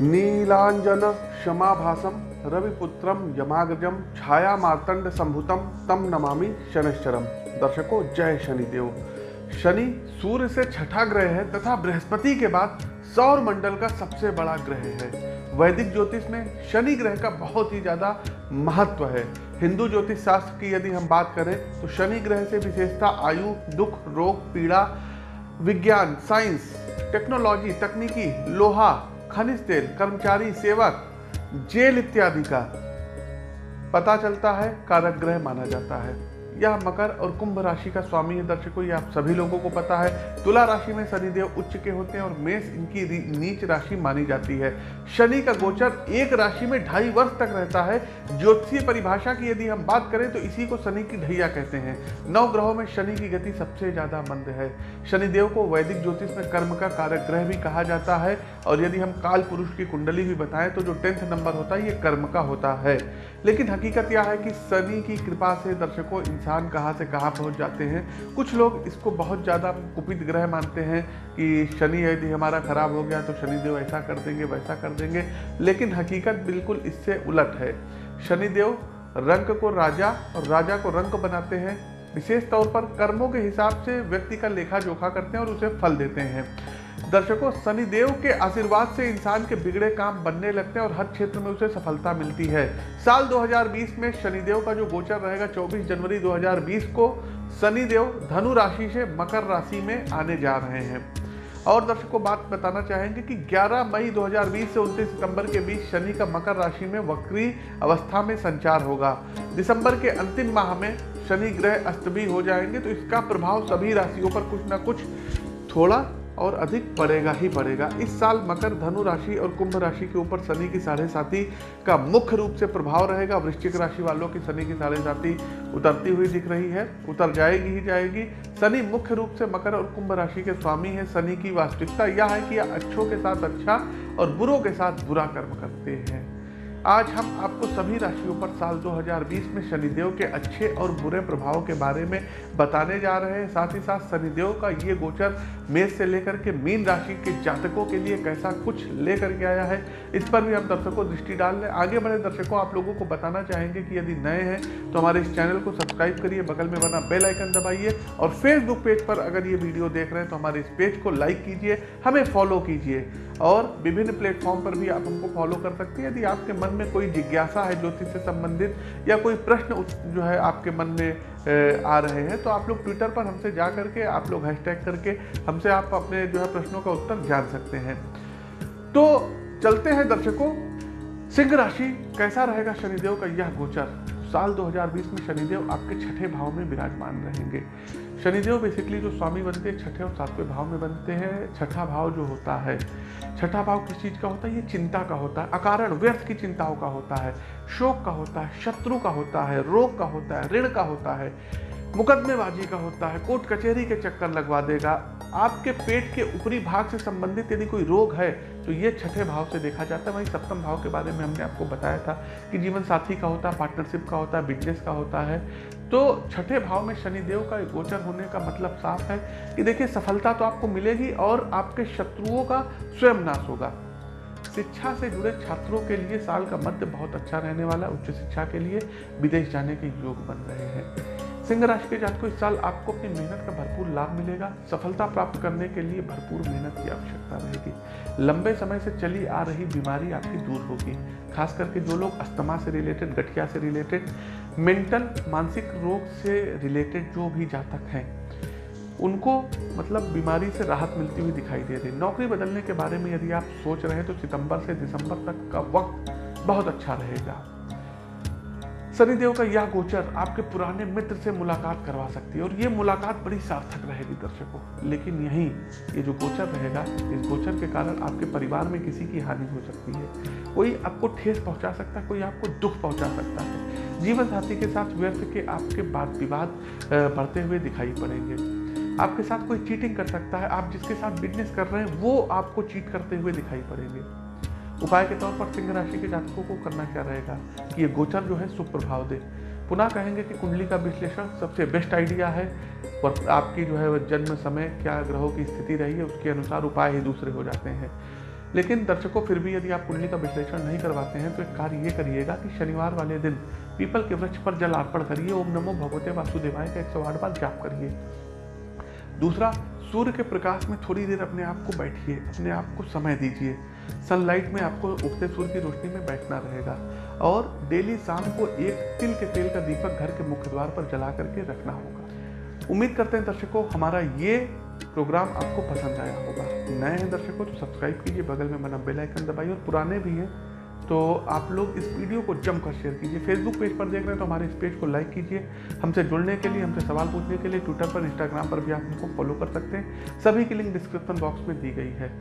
नीलांजन क्षमाभासम रविपुत्रम यमाग्रजम छाया मार्तंड संभुतम तम नमामि शनिश्चरम दर्शकों, जय शनिदेव। शनि सूर्य से छठा ग्रह है, तथा बृहस्पति के बाद सौर मंडल का सबसे बड़ा ग्रह है। वैदिक ज्योतिष में शनि ग्रह का बहुत ही ज़्यादा महत्व है। हिंदू ज्योतिष शास्त्र की यदि हम बात करें तो शनि ग्रह से विशेषता आयु, दुख, रोग, पीड़ा, विज्ञान, साइंस, टेक्नोलॉजी, तकनीकी, लोहा खनिज तेल, कर्मचारी, सेवक, जेल इत्यादि का पता चलता है, कारक ग्रह माना जाता है। यह मकर और कुंभ राशि का स्वामी है दर्शकों आप सभी लोगों को पता है, तुला राशि में शनिदेव उच्च के होते हैं और मेष इनकी नीच राशि मानी जाती है। शनि का गोचर एक राशि में ढाई वर्ष तक रहता है। ज्योतिषीय परिभाषा की यदि हम बात करें तो इसी को शनि की ढैया कहते हैं। नौ ग्रहों में शनि की गति सबसे ज़्यादा मंद है। शनिदेव को वैदिक ज्योतिष में कर्म का कारक ग्रह भी कहा जाता है, और यदि हम काल पुरुष की कुंडली भी बताएँ तो जो टेंथ नंबर होता है, ये कर्म का होता है। लेकिन हकीकत यह है कि शनि की कृपा से दर्शकों, इंसान कहाँ से कहाँ पहुँच जाते हैं। कुछ लोग इसको बहुत ज़्यादा कुपित ग्रह मानते हैं कि शनि यदि हमारा खराब हो गया तो शनिदेव ऐसा कर देंगे, वैसा कर देंगे, लेकिन हकीकत बिल्कुल इससे उलट है। शनिदेव रंग को राजा और राजा को रंग बनाते हैं। विशेष तौर पर कर्मों के हिसाब से व्यक्ति का लेखा जोखा करते हैं और उसे फल देते हैं। दर्शकों, शनिदेव के आशीर्वाद से इंसान के बिगड़े काम बनने लगते हैं और हर क्षेत्र में उसे सफलता मिलती है। साल 2020 में शनिदेव का जो गोचर रहेगा 24 जनवरी 2020 को शनिदेव धनु राशि से मकर राशि में आने जा रहे हैं। और दर्शकों, बात बताना चाहेंगे कि 11 मई 2020 से 29 सितंबर के बीच शनि का मकर राशि में वक्री अवस्था में संचार होगा। दिसंबर के अंतिम माह में शनि ग्रह अस्त भी हो जाएँगे तो इसका प्रभाव सभी राशियों पर कुछ ना कुछ थोड़ा और अधिक बढ़ेगा ही बढ़ेगा। इस साल मकर, धनु राशि और कुंभ राशि के ऊपर शनि की साढ़े साथी का मुख्य रूप से प्रभाव रहेगा। वृश्चिक राशि वालों की शनि की साढ़े साथी उतरती हुई दिख रही है। उतर जाएगी ही जाएगी। शनि मुख्य रूप से मकर और कुंभ राशि के स्वामी है। शनि की वास्तविकता यह है कि अच्छों के साथ अच्छा और बुरों के साथ बुरा कर्म करते हैं। आज हम आपको सभी राशियों पर साल 2020 में शनिदेव के अच्छे और बुरे प्रभाव के बारे में बताने जा रहे हैं। साथ ही साथ शनिदेव का ये गोचर मेष से लेकर के मीन राशि के जातकों के लिए कैसा कुछ लेकर के आया है, इस पर भी हम दर्शकों दृष्टि डाल लें। आगे बढ़े दर्शकों, आप लोगों को बताना चाहेंगे कि यदि नए हैं तो हमारे इस चैनल को सब्सक्राइब करिए, बगल में बना बेल आइकन दबाइए और फेसबुक पेज पर अगर ये वीडियो देख रहे हैं तो हमारे इस पेज को लाइक कीजिए, हमें फॉलो कीजिए और विभिन्न प्लेटफॉर्म पर भी आप हमको फॉलो कर सकते हैं। यदि आपके मन में कोई जिज्ञासा है ज्योतिष से संबंधित या कोई प्रश्न जो है आपके मन में आ रहे हैं तो आप लोग ट्विटर पर हमसे जा करके, आप लोग हैशटैग करके हमसे आप अपने जो है प्रश्नों का उत्तर जान सकते हैं। तो चलते हैं दर्शकों। सिंह राशि, कैसा रहेगा शनिदेव का यह गोचर? साल 2020 में शनिदेव आपके छठे भाव में विराजमान रहेंगे। शनिदेव बेसिकली जो स्वामी बनते हैं, छठे और सातवें भाव में बनते हैं। छठा भाव जो होता है, छठा भाव किस चीज़ का होता है? ये चिंता का होता है। अकारण व्यर्थ की चिंताओं का होता है, शोक का होता है, शत्रु का होता है, रोग का होता है, ऋण का होता है। मुकदमेबाजी का होता है, कोर्ट कचहरी के चक्कर लगवा देगा। आपके पेट के ऊपरी भाग से संबंधित यदि कोई रोग है तो ये छठे भाव से देखा जाता है। वहीं सप्तम भाव के बारे में हमने आपको बताया था कि जीवन साथी का होता है पार्टनरशिप का होता है बिज़नेस का होता है। तो छठे भाव में शनिदेव का गोचर होने का मतलब साफ़ है कि देखिए, सफलता तो आपको मिलेगी और आपके शत्रुओं का स्वयं नाश होगा। शिक्षा से जुड़े छात्रों के लिए साल का मध्य बहुत अच्छा रहने वाला उच्च शिक्षा के लिए विदेश जाने के योग बन रहे हैं। सिंह राशि के जातकों इस साल आपको अपनी मेहनत का भरपूर लाभ मिलेगा। सफलता प्राप्त करने के लिए भरपूर मेहनत की आवश्यकता रहेगी। लंबे समय से चली आ रही बीमारी आपकी दूर होगी। खास करके जो लोग अस्थमा से रिलेटेड गठिया से रिलेटेड मेंटल मानसिक रोग से रिलेटेड जो भी जातक हैं, उनको मतलब बीमारी से राहत मिलती हुई दिखाई दे रही नौकरी बदलने के बारे में यदि आप सोच रहे हैं तो सितंबर से दिसंबर तक का वक्त बहुत अच्छा रहेगा। शनिदेव का यह गोचर आपके पुराने मित्र से मुलाकात करवा सकती है, और ये मुलाकात बड़ी सार्थक रहेगी दर्शकों। लेकिन यहीं ये जो गोचर रहेगा, इस गोचर के कारण आपके परिवार में किसी की हानि हो सकती है। कोई आपको ठेस पहुँचा सकता है, कोई आपको दुख पहुँचा सकता है। जीवन साथी के साथ व्यर्थ के आपके बात विवाद बढ़ते हुए दिखाई पड़ेंगे। आपके साथ कोई चीटिंग कर सकता है, आप जिसके साथ बिज़नेस कर रहे हैं, वो आपको चीट करते हुए दिखाई पड़ेंगे। उपाय के तौर पर सिंह राशि के जातकों को करना क्या रहेगा? कि ये गोचर जो है सुप्रभाव दे। पुनः कहेंगे कि कुंडली का विश्लेषण सबसे बेस्ट आइडिया है और आपकी जो है जन्म समय, क्या ग्रहों की स्थिति रही है, उसके अनुसार उपाय ही दूसरे हो जाते हैं। लेकिन दर्शकों, फिर भी यदि आप कुंडली का विश्लेषण नहीं करवाते हैं तो एक कार्य ये करिएगा कि शनिवार वाले दिन पीपल के वृक्ष पर जल अर्पण करिए, ओम नमो भगवते वासुदेवाय का एक सौ आठ बार जाप करिए। दूसरा, सूर्य के प्रकाश में थोड़ी देर अपने आप को बैठिए, अपने आप को समय दीजिए। सनलाइट में आपको उगते सूर्य की रोशनी में बैठना रहेगा और डेली शाम को एक तिल के तेल का दीपक घर के मुख्य द्वार पर जला करके रखना होगा। उम्मीद करते हैं दर्शकों, हमारा ये प्रोग्राम आपको पसंद आया होगा। नए हैं दर्शकों तो सब्सक्राइब कीजिए, बगल में मना बेल आइकन दबाइए और पुराने भी हैं तो आप लोग इस वीडियो को जमकर शेयर कीजिए। फेसबुक पेज पर देख रहे हैं तो हमारे इस पेज को लाइक कीजिए। हमसे जुड़ने के लिए, हमसे सवाल पूछने के लिए ट्विटर पर इंस्टाग्राम पर भी आप हमको फॉलो कर सकते हैं। सभी की लिंक डिस्क्रिप्शन बॉक्स में दी गई है।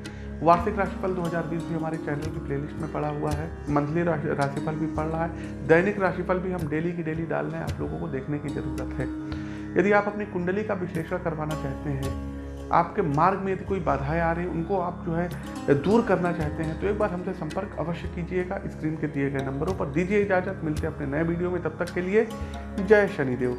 वार्षिक राशिफल 2020 भी हमारे चैनल की प्लेलिस्ट में पड़ा हुआ है। मंथली राशिफल भी पड़ रहा है। दैनिक राशिफल भी हम डेली की डेली डाल रहे हैं। आप लोगों को देखने की ज़रूरत है। यदि आप अपनी कुंडली का विश्लेषण करवाना चाहते हैं आपके मार्ग में यदि कोई बाधाएँ आ रही उनको आप जो है, दूर करना चाहते हैं तो एक बार हमसे संपर्क अवश्य कीजिएगा। स्क्रीन के दिए गए नंबरों पर दीजिए इजाज़त। मिलते हैं अपने नए वीडियो में। तब तक के लिए जय शनिदेव।